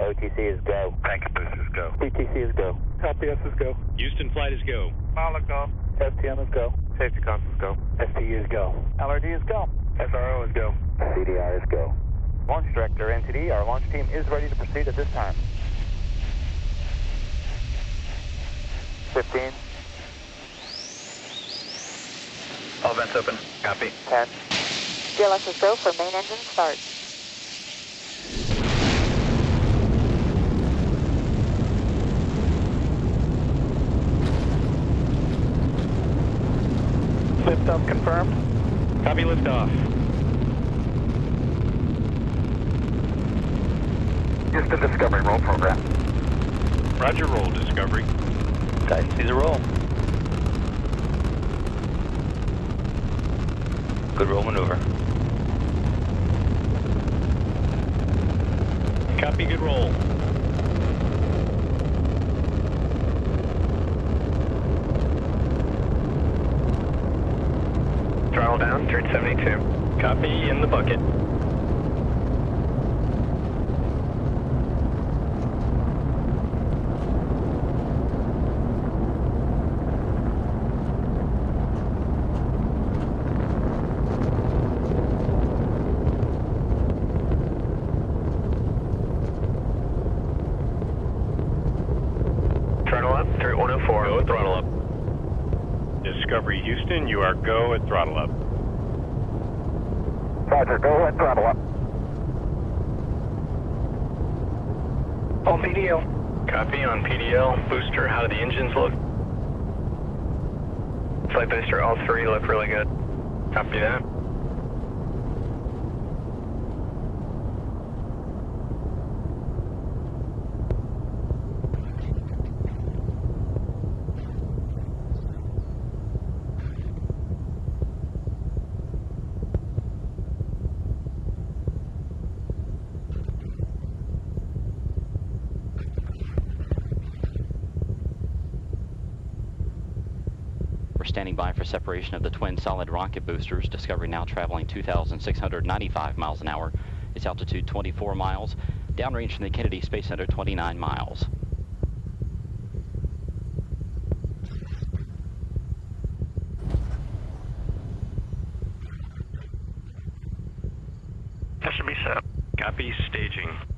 OTC is go. Packet boosters go. PTC is go. LPS is go. Houston flight is go. Pilot go. STM is go. Safety console is go. STU is go. LRD is go. SRO is go. CDR is go. Launch Director, NTD, our launch team is ready to proceed at this time. 15, All vents open. Copy. 10, GLS is go for main engine start. Liftoff confirmed. Copy liftoff. Houston Discovery roll program. Roger, roll, Discovery. Titan sees a roll. Good roll maneuver. Copy, good roll. Throttle down, turn 72. Copy, in the bucket. Throttle up, through 104. Go throttle up. Discovery Houston, you are go at throttle up. Roger, go ahead, throttle up. On PDL. Copy on PDL. Booster, how do the engines look? Flight booster, all three look really good. Copy that. We're standing by for separation of the twin solid rocket boosters. Discovery now traveling 2,695 miles an hour. Its altitude 24 miles. Downrange from the Kennedy Space Center 29 miles. Copy staging.